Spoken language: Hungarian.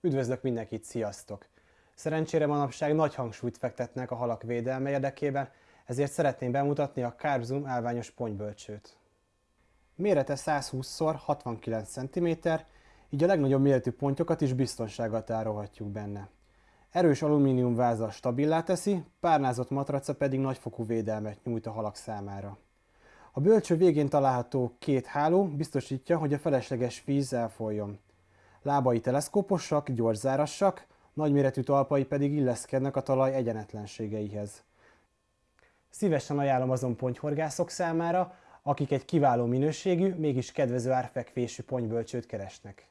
Üdvözlök mindenkit, sziasztok! Szerencsére manapság nagy hangsúlyt fektetnek a halak védelme érdekében, ezért szeretném bemutatni a Carbzum állványos ponybölcsőt. Mérete 120x69 cm, így a legnagyobb méretű pontyokat is biztonsággal tárolhatjuk benne. Erős alumínium váza stabilá teszi, párnázott matraca pedig nagyfokú védelmet nyújt a halak számára. A bölcső végén található két háló biztosítja, hogy a felesleges víz elfolyjon. Lábai teleszkóposak, gyorszárassak, nagyméretű talpai pedig illeszkednek a talaj egyenetlenségeihez. Szívesen ajánlom azon ponyhorgászok számára, akik egy kiváló minőségű, mégis kedvező árfekvésű ponybölcsőt keresnek.